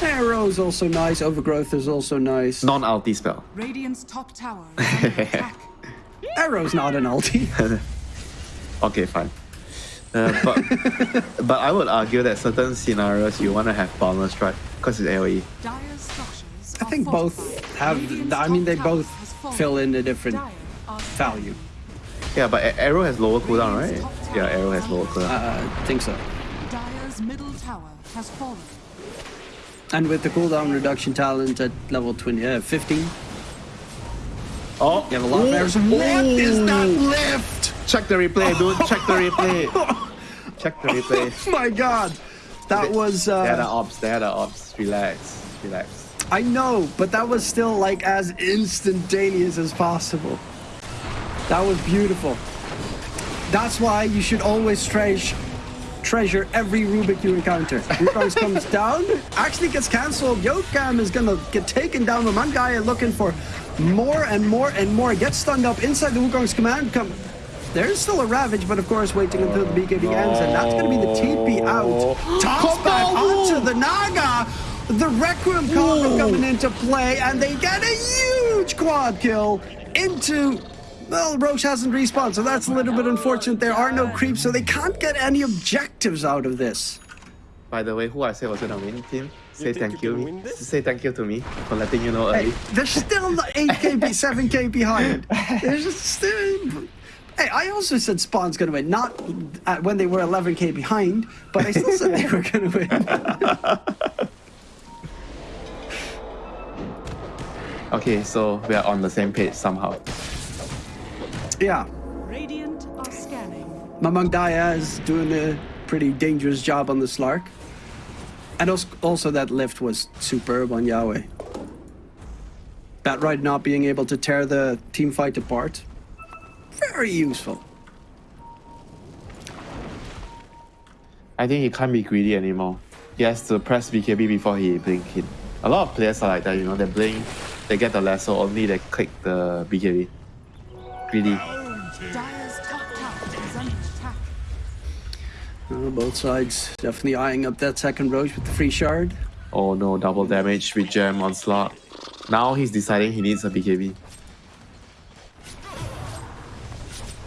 [SPEAKER 1] Arrow is also nice. Overgrowth is also nice.
[SPEAKER 2] Non ulti spell.
[SPEAKER 4] Radiant's top tower is under.
[SPEAKER 1] Arrow's not an ulti.
[SPEAKER 2] Okay, fine. Uh, but but I would argue that certain scenarios you want to have boundless strike because it's AoE.
[SPEAKER 1] I think both have. I mean, they both fill in a different value.
[SPEAKER 2] Yeah, but arrow has lower cooldown, right? Yeah, arrow has lower cooldown.
[SPEAKER 1] Uh, I think so.
[SPEAKER 4] Dire's middle tower has fallen.
[SPEAKER 1] And with the cooldown reduction talent at level 20, uh, 15,
[SPEAKER 2] oh,
[SPEAKER 1] you have a lot of arrows. What is that lift?
[SPEAKER 2] Check the replay, dude. Check the replay. Check the replay.
[SPEAKER 1] Oh my god. That was.
[SPEAKER 2] They had the
[SPEAKER 1] Uh,
[SPEAKER 2] ops. They had the ops. Relax. Relax.
[SPEAKER 1] I know, but that was still like as instantaneous as possible. That was beautiful. That's why you should always treasure treasure every Rubik you encounter. Rubik's comes down, actually gets cancelled. Yokam is gonna get taken down. The man Mangaya looking for more and more and more. Gets stunned up inside the Wukong's command. Come, there's still a Ravage, but of course waiting until the BKB ends, and that's gonna be the TP out. Toss back onto the Naga. The Requiem Cobra coming into play, and they get a huge quad kill into. Well, Rosh hasn't respawned, so that's a little bit unfortunate. There are no creeps, so they can't get any objectives out of this.
[SPEAKER 2] By the way, who I said was gonna win, team? Say
[SPEAKER 6] think
[SPEAKER 2] thank
[SPEAKER 6] you
[SPEAKER 2] you.
[SPEAKER 6] can?
[SPEAKER 2] Say thank you to me for letting you know
[SPEAKER 1] Hey,
[SPEAKER 2] early.
[SPEAKER 1] they're still the 8k, 7k behind. They're just still. Hey, I also said Spawn's gonna win, not at, when they were 11k behind, but I still said they were gonna win.
[SPEAKER 2] Okay, so we are on the same page somehow.
[SPEAKER 1] yeah,
[SPEAKER 4] Radiant are scanning.
[SPEAKER 1] Mamang Daya is doing a pretty dangerous job on the Slark. And als- also that lift was superb on Yahweh. That right not being able to tear the team fight apart. Very useful.
[SPEAKER 2] I think he can't be greedy anymore. He has to press BKB before he blink hit. A lot of players are like that, you know, they blink, they get the lasso, only they click the BKB. Greedy.
[SPEAKER 4] Dire's top tower is under attack.
[SPEAKER 1] Uh, both sides definitely eyeing up that second Rosh with the free shard.
[SPEAKER 2] Oh no, double damage with Gem on slot. Now he's deciding he needs a BKB.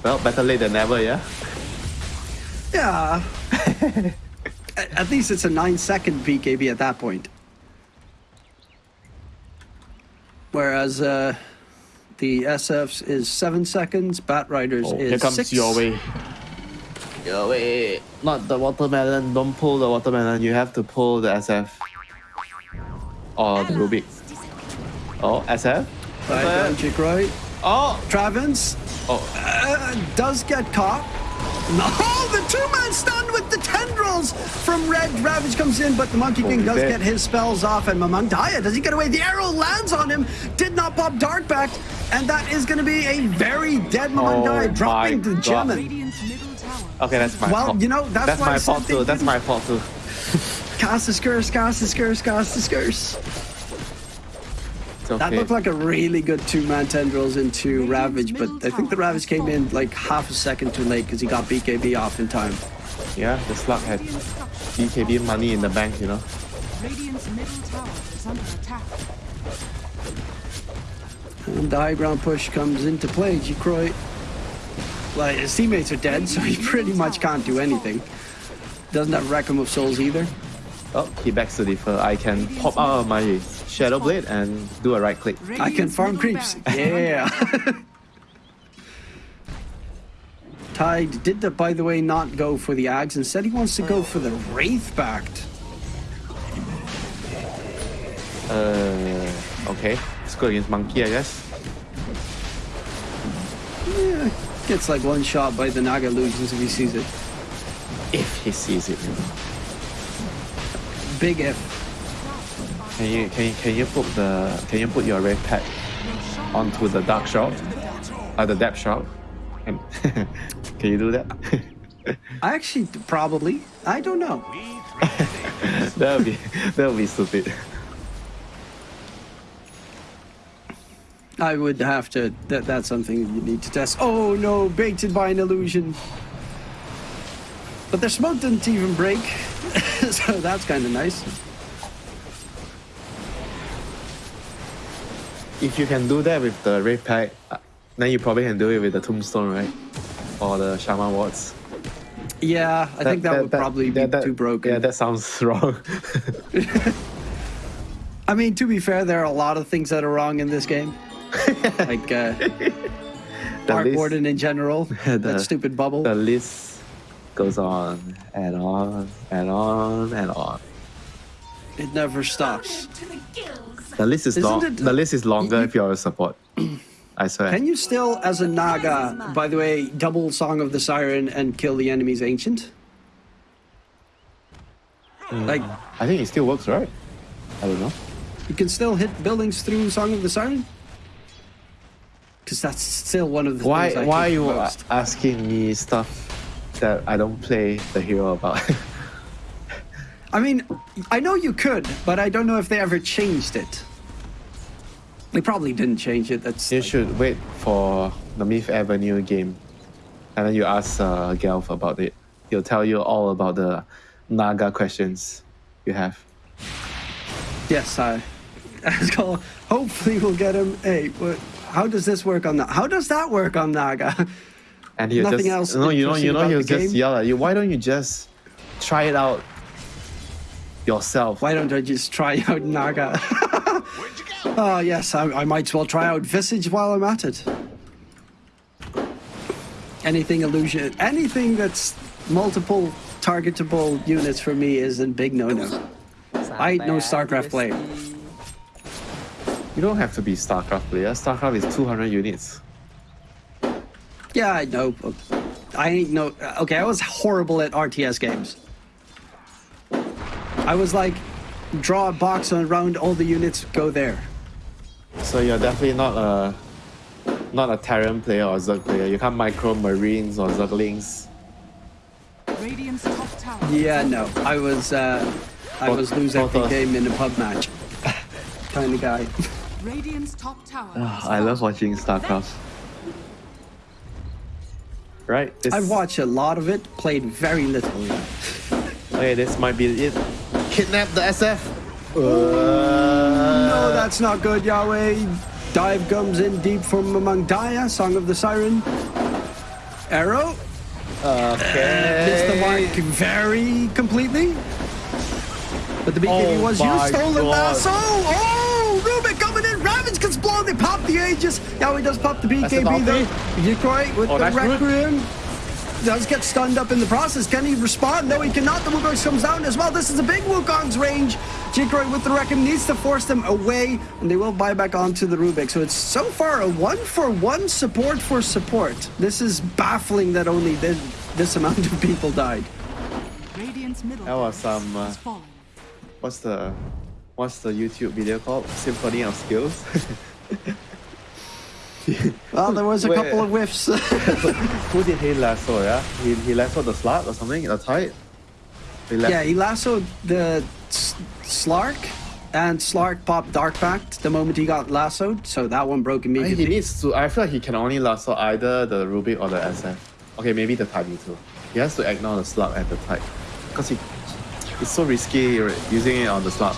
[SPEAKER 2] Well, better late than never, yeah?
[SPEAKER 1] Yeah. at, at least it's a 9 second BKB at that point. Whereas uh, the SF's is 7 seconds, Bat Riders
[SPEAKER 2] Oh,
[SPEAKER 1] is
[SPEAKER 2] here comes
[SPEAKER 1] 6.
[SPEAKER 2] your way. Your way. Not the watermelon. Don't pull the watermelon. You have to pull the SF. Or the Rubik. Oh, SF?
[SPEAKER 1] Right, down chick right.
[SPEAKER 2] Oh!
[SPEAKER 1] Travens
[SPEAKER 2] Oh,
[SPEAKER 1] uh, does get caught. No, the two-man stun with the tendrils from Red. Ravage comes in, but the Monkey King does get his spells off, and Mamang Daya, does he get away? The arrow lands on him, did not pop Dark Pact, and that is going to be a very dead Mamang Daya,
[SPEAKER 2] Oh
[SPEAKER 1] dropping the
[SPEAKER 2] God.
[SPEAKER 1] German.
[SPEAKER 4] Radiant's middle tower.
[SPEAKER 2] okay, that's my
[SPEAKER 1] Well,
[SPEAKER 2] fault.
[SPEAKER 1] you know, that's why
[SPEAKER 2] my fault too. That's my fault too.
[SPEAKER 1] Cast his curse, cast his curse, cast his curse.
[SPEAKER 2] It's
[SPEAKER 1] That looked like a really good two-man tendrils into Ravage, but I think the Ravage came in like half a second too late because he got BKB off in time.
[SPEAKER 2] yeah, the slug had BKB money in the bank, you know.
[SPEAKER 4] Radiant's middle tower is under attack.
[SPEAKER 1] And the high ground push comes into play. Jikroy, like his teammates are dead, so he pretty much can't do anything. Doesn't have Requiem of Souls either.
[SPEAKER 2] Oh, he backs to defer. Uh, I can pop out of my Shadow Blade and do a right click.
[SPEAKER 1] I can farm creeps.
[SPEAKER 4] barracks
[SPEAKER 1] Yeah. Tide did, the, by the way, not go for the Ags. Instead, he wants to go for the Wraith Pact.
[SPEAKER 2] Uh, okay. Let's go against Monkey, I guess.
[SPEAKER 1] Yeah, gets like one shot by the Naga illusions if he sees it.
[SPEAKER 2] If he sees it.
[SPEAKER 1] Big if.
[SPEAKER 2] Can you can you, can you put the can you put your Wraith Pact onto the dark shroud? Uh, the depth? And- Can you do that?
[SPEAKER 1] I actually probably. I don't know.
[SPEAKER 2] that would be that would be stupid.
[SPEAKER 1] I would have to. That that's something you need to test. Oh no, baited by an illusion. But their smoke didn't even break, so that's kind of nice.
[SPEAKER 2] If you can do that with the Wraith Pact, uh, then you probably can do it with the tombstone, right? Or the shaman wards.
[SPEAKER 1] Yeah, I think that, would probably be
[SPEAKER 2] that- that-
[SPEAKER 1] too broken.
[SPEAKER 2] Yeah, that sounds wrong.
[SPEAKER 1] I mean, to be fair, there are a lot of things that are wrong in this game. like uh,
[SPEAKER 2] The
[SPEAKER 1] Arc
[SPEAKER 2] list-
[SPEAKER 1] Warden in general.
[SPEAKER 2] The-
[SPEAKER 1] that stupid bubble.
[SPEAKER 2] the list goes on and on and on and on.
[SPEAKER 1] it never stops.
[SPEAKER 5] To the
[SPEAKER 2] list is
[SPEAKER 1] Isn't
[SPEAKER 2] long.
[SPEAKER 1] it-
[SPEAKER 2] The list is longer
[SPEAKER 1] you-
[SPEAKER 2] if you're a support. I swear.
[SPEAKER 1] Can you still, as a Naga, by the way, double Song of the Siren and kill the enemy's ancient? Uh, like,
[SPEAKER 2] I think it still works, right? I don't know.
[SPEAKER 1] you can still hit buildings through Song of the Siren? Because that's still one of the
[SPEAKER 2] Why?
[SPEAKER 1] things I
[SPEAKER 2] Why are you
[SPEAKER 1] most.
[SPEAKER 2] asking me stuff that I don't play the hero about?
[SPEAKER 1] I mean, I know you could, but I don't know if they ever changed it. They probably didn't change it. That's
[SPEAKER 2] you
[SPEAKER 1] like-
[SPEAKER 2] should wait for the Myth Avenue game, and then you ask uh, Gelf about it. He'll tell you all about the Naga questions you have.
[SPEAKER 1] Yes, I. Let's. Hopefully, we'll get him. Hey, what, how does this work on that? How does that work on Naga?
[SPEAKER 2] And he'll
[SPEAKER 1] Nothing
[SPEAKER 2] just
[SPEAKER 1] else
[SPEAKER 2] no, you know, you know, he'll just
[SPEAKER 1] game?
[SPEAKER 2] yell at you. Why don't you just try it out yourself?
[SPEAKER 1] Why don't I just try out Naga? Oh, yes, I, I might as well try out Visage while I'm at it. Anything illusion, anything that's multiple targetable units for me is a big no-no. I ain't no StarCraft player.
[SPEAKER 2] You don't have to be StarCraft player. StarCraft is 200 units.
[SPEAKER 1] Yeah, I know. I ain't no. Okay, I was horrible at RTS games. I was like, draw a box around all the units, go there.
[SPEAKER 2] So you're definitely not a not a Terran player or Zerg player. You can't micro Marines or Zerglings.
[SPEAKER 4] Radiant's top tower.
[SPEAKER 1] Yeah, no, I was. Uh, I was lose
[SPEAKER 2] both
[SPEAKER 1] every game in a pub match, kind of guy.
[SPEAKER 4] Radiant's top tower. Has
[SPEAKER 2] I love watching StarCraft. Right? This,
[SPEAKER 1] I've watched a lot of it, played very little.
[SPEAKER 2] Okay, this might be it. Kidnap the SF.
[SPEAKER 1] Uh, no, that's not good, Yahweh. Dive comes in deep from among Daya, Song of the Siren. Arrow
[SPEAKER 2] Okay.
[SPEAKER 1] missed the mark very completely. But the BKB
[SPEAKER 2] Oh
[SPEAKER 1] was
[SPEAKER 2] my
[SPEAKER 1] used. Stolen
[SPEAKER 2] God.
[SPEAKER 1] lasso. Oh, Rubik coming in. Ravage gets blown. They pop the Aegis. Yahweh does pop the
[SPEAKER 2] That's
[SPEAKER 1] BKB
[SPEAKER 2] an
[SPEAKER 1] though.
[SPEAKER 2] ulti.
[SPEAKER 1] Decoy with
[SPEAKER 2] Oh,
[SPEAKER 1] the
[SPEAKER 2] that's good.
[SPEAKER 1] Requiem. Does get stunned up in the process. Can he respond? No, he cannot. The Wukong comes down as well. This is a big Wukong's range. Jikroy with the Requiem needs to force them away, and they will buy back onto the Rubik. So it's so far a one for one support for support. This is baffling that only this, this amount of people died.
[SPEAKER 4] Radiant's
[SPEAKER 2] That was
[SPEAKER 4] tower
[SPEAKER 2] some, uh. What's the what's the YouTube video called? Symphony of Skills.
[SPEAKER 1] Well, there was a
[SPEAKER 2] Wait.
[SPEAKER 1] couple of whiffs.
[SPEAKER 2] Who did he lasso? Yeah, he he lassoed the slut or something. The tight? He
[SPEAKER 1] yeah, he lassoed the Slark, and Slark popped Dark Pact the moment he got lassoed, so that one broke immediately.
[SPEAKER 2] he needs to. I feel like he can only lasso either the Ruby or the SF. Okay, maybe the Tide too. He has to ignore the slug and the Tide. Because he, it's so risky using it on the slug.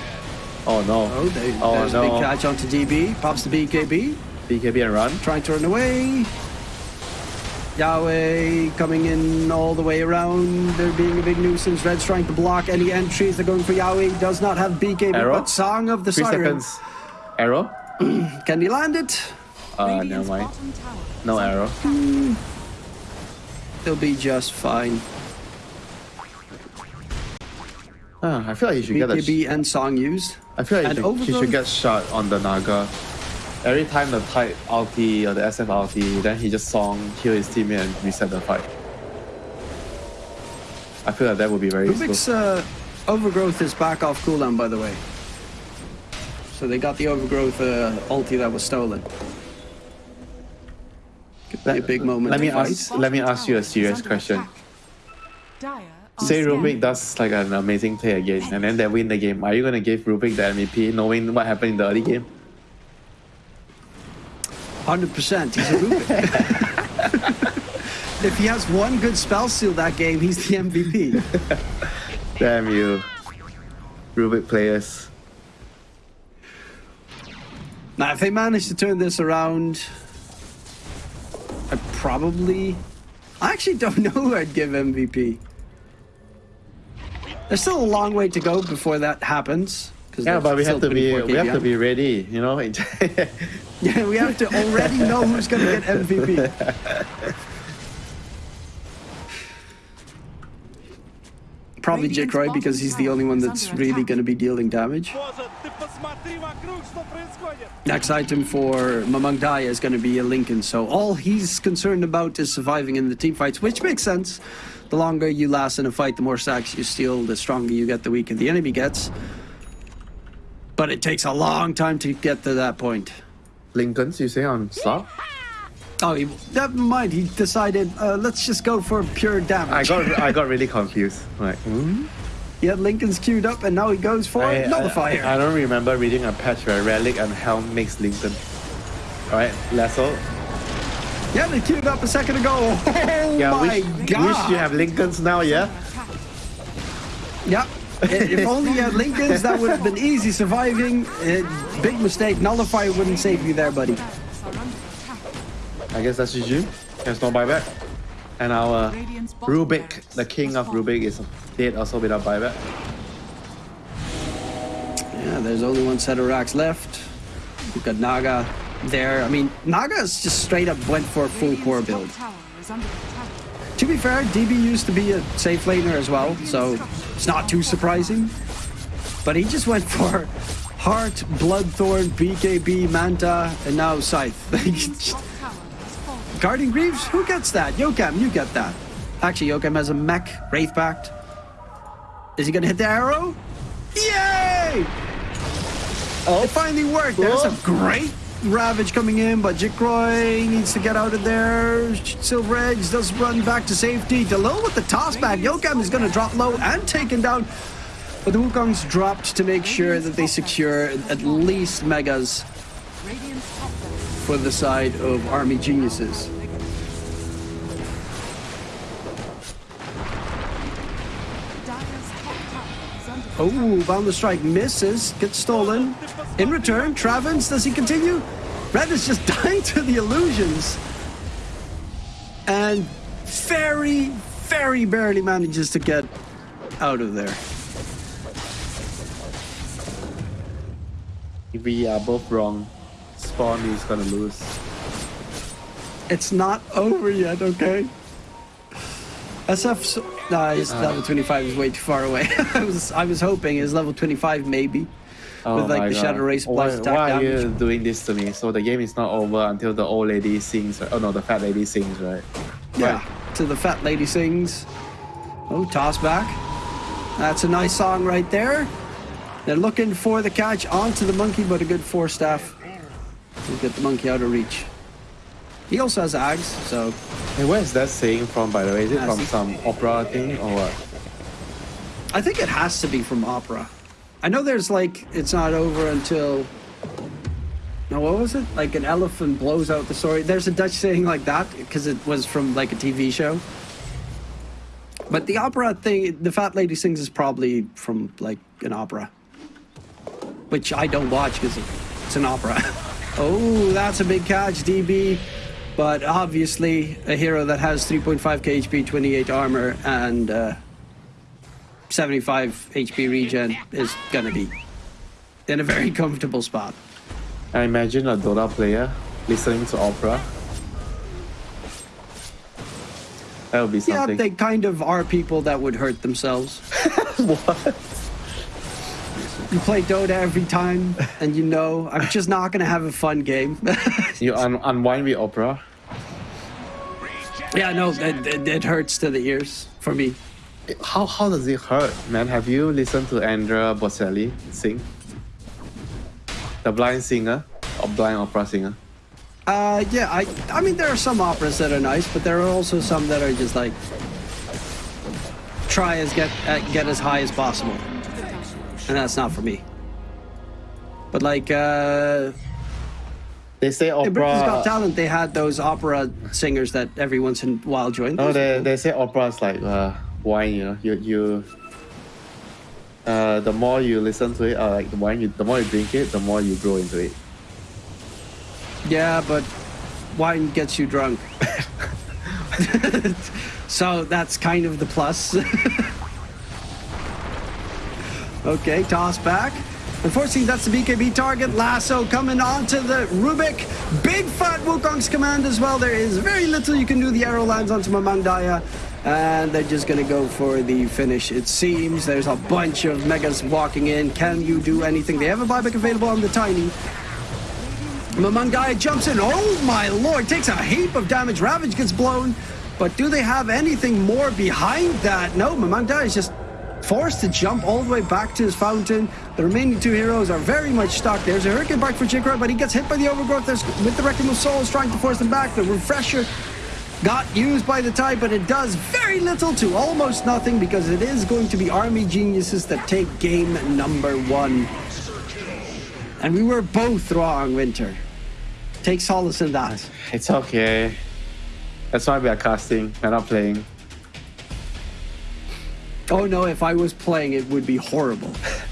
[SPEAKER 2] Oh no.
[SPEAKER 1] Oh, they,
[SPEAKER 2] Oh,
[SPEAKER 1] there's a big
[SPEAKER 2] no.
[SPEAKER 1] catch onto DB, pops the BKB,
[SPEAKER 2] BKB and run.
[SPEAKER 1] trying to run away. Yahweh coming in all the way around. They're being a big nuisance. Red's trying to block any entries. They're going for Yahweh. He does not have BKB,
[SPEAKER 2] Arrow?
[SPEAKER 1] but Song of the
[SPEAKER 2] Three
[SPEAKER 1] Siren.
[SPEAKER 2] seconds. Arrow?
[SPEAKER 1] Can he land it?
[SPEAKER 2] Uh, never mind. No arrow.
[SPEAKER 4] attack.
[SPEAKER 1] He'll be just fine.
[SPEAKER 2] Ah, I feel like he should get a.
[SPEAKER 1] BKB and Song used.
[SPEAKER 2] I feel like he should, he should get shot on the Naga. Every time the Tide ulti or the SF ulti, then he just song, kill his teammate and reset the fight. I feel like that would be very
[SPEAKER 1] Rubik's
[SPEAKER 2] slow.
[SPEAKER 1] uh, overgrowth is back off cooldown, by the way. So they got the overgrowth uh, ulti that was stolen. a big moment.
[SPEAKER 2] Let me
[SPEAKER 1] fight.
[SPEAKER 2] ask. Let me ask you a serious question. Say
[SPEAKER 4] scanning.
[SPEAKER 2] Rubik does like an amazing play again, and then they win the game. Are you gonna give Rubik the MVP, knowing what happened in the early game?
[SPEAKER 1] Hundred percent. He's a Rubik. if he has one good spell seal that game, he's the MVP.
[SPEAKER 2] Damn you, Rubik players.
[SPEAKER 1] Now, if they manage to turn this around, I probably. I actually don't know who I'd give MVP. There's still a long way to go before that happens
[SPEAKER 2] yeah, but we have to be we have to be ready, you know.
[SPEAKER 1] yeah, we have to already know who's going to get MVP. Probably Jikroy because he's the only one that's really going to be dealing damage. Next item for Mamang is going to be a Linken, so all he's concerned about is surviving in the team fights, which makes sense. The longer you last in a fight, the more sacks you steal, the stronger you get, the weaker the enemy gets. But it takes a long time to get to that point.
[SPEAKER 2] Linkens, you say on slot?
[SPEAKER 1] Oh, he, never mind. He decided, uh, let's just go for pure damage.
[SPEAKER 2] I got I got really confused. Like, hmm?
[SPEAKER 1] Had Linken's queued up, and now he goes for
[SPEAKER 2] I,
[SPEAKER 1] Nullifier.
[SPEAKER 2] I, I don't remember reading a patch where Relic and Helm makes Linken. Alright, Lasso.
[SPEAKER 1] yeah, they queued up a second ago. Oh
[SPEAKER 2] Yeah,
[SPEAKER 1] my
[SPEAKER 2] wish,
[SPEAKER 1] god!
[SPEAKER 2] wish you have Linkens now, yeah?
[SPEAKER 1] Yep. If only you had Linken's, that would have been easy surviving. Uh, big mistake. Nullifier wouldn't save you there, buddy.
[SPEAKER 2] I guess that's GG. There's no buyback. And our Rubik, the king of Rubik, is dead also without buyback.
[SPEAKER 1] Yeah, there's only one set of racks left. We've got Naga there. I mean, Naga's just straight up went for a full core build. To be fair, DB used to be a safe laner as well, so it's not too surprising. But he just went for Heart, Bloodthorn, BKB, Manta, and now Scythe. Guardian Greaves? Who gets that? Yokam, you get that. Actually, Yokam has a mech, Wraith Pact. Is he gonna hit the arrow? Yay! Oh, it finally worked. There's a great Ravage coming in, but Jikroy needs to get out of there. Silver Edge does run back to safety. Delil with the toss back. Yokam is gonna drop low and taken down. But the Wukong's dropped to make sure that they secure at least megas for the side of Army Geniuses. Oh, bound Boundless Strike misses, gets stolen. In return, Travens, does he continue? Red is just dying to the illusions. And very, very barely manages to get out of there.
[SPEAKER 2] If we are both wrong, Spawn is gonna lose.
[SPEAKER 1] It's not over yet, okay? SF, so, nah, his uh. level 25 is way too far away. I was, I was hoping his level 25 maybe. With, oh like,
[SPEAKER 2] my
[SPEAKER 1] the Shadowraze
[SPEAKER 2] Why,
[SPEAKER 1] supplies attack
[SPEAKER 2] why are you doing this to me? So the game is not over until the old lady sings. right? Oh no, the fat lady sings, right?
[SPEAKER 1] Yeah, to the fat lady sings. Oh, toss back. That's a nice song right there. They're looking for the catch onto the monkey, but a good Force Staff. will get the monkey out of reach. He also has Ags, so
[SPEAKER 2] Hey, where is that saying from, by the way? Is it from some opera thing or what?
[SPEAKER 1] I think it has to be from opera. I know there's like it's not over until. No, what was it? Like an elephant blows out the story. There's a Dutch saying like that because it was from like a TV show. But the opera thing, the fat lady sings is probably from like an opera, which I don't watch because it's an opera. oh, that's a big catch, DB. But obviously, a hero that has 3.5 KHP, 28 armor, and uh, 75 HP regen is gonna be in a very comfortable spot.
[SPEAKER 2] I imagine a Dota player listening to opera. That would be something.
[SPEAKER 1] Yeah, they kind of are people that would hurt themselves.
[SPEAKER 2] what?
[SPEAKER 1] You play Dota every time, and you know I'm just not gonna have a fun game.
[SPEAKER 2] You un- unwind with opera?
[SPEAKER 1] yeah, no, it, it, it hurts to the ears for me.
[SPEAKER 2] How how does it hurt, man? Have you listened to Andrea Bocelli sing? The blind singer or blind opera singer?
[SPEAKER 1] Uh, yeah, I, I mean, there are some operas that are nice, but there are also some that are just like try as get uh, get as high as possible, and that's not for me. But like, uh,
[SPEAKER 2] They say
[SPEAKER 1] in Britain's Got. Talent, they had those opera singers that every once in a while joined.
[SPEAKER 2] No, they, they say opera is like uh, wine. You know, you you. Uh, the more you listen to it, uh, like the wine, you, the more you drink it, the more you grow into it.
[SPEAKER 1] Yeah, but wine gets you drunk. so that's kind of the plus. okay, toss back. Unfortunately, that's the BKB target. Lasso coming onto the Rubik. Big fat Wukong's command as well. There is very little you can do. The arrow lands onto Mamang Daya. And they're just to go for the finish, it seems. There's a bunch of Megas walking in. Can you do anything? They have a buyback available on the Tiny. Mamang Daya jumps in. Oh my lord, takes a heap of damage. Ravage gets blown. But do they have anything more behind that? No, Mamang Daya is just forced to jump all the way back to his fountain. The remaining two heroes are very much stuck. There's a Hurricane Pike for Jikroy, but he gets hit by the Overgrowth There's, with the Requiem of Souls trying to force them back. The Refresher got used by the tide, but it does very little to almost nothing because it is going to be Army Geniuses that take game number one. And we were both wrong, Winter. Take solace in that.
[SPEAKER 2] It's okay. That's why we are casting. We're not playing.
[SPEAKER 1] Oh no, if I was playing, it would be horrible.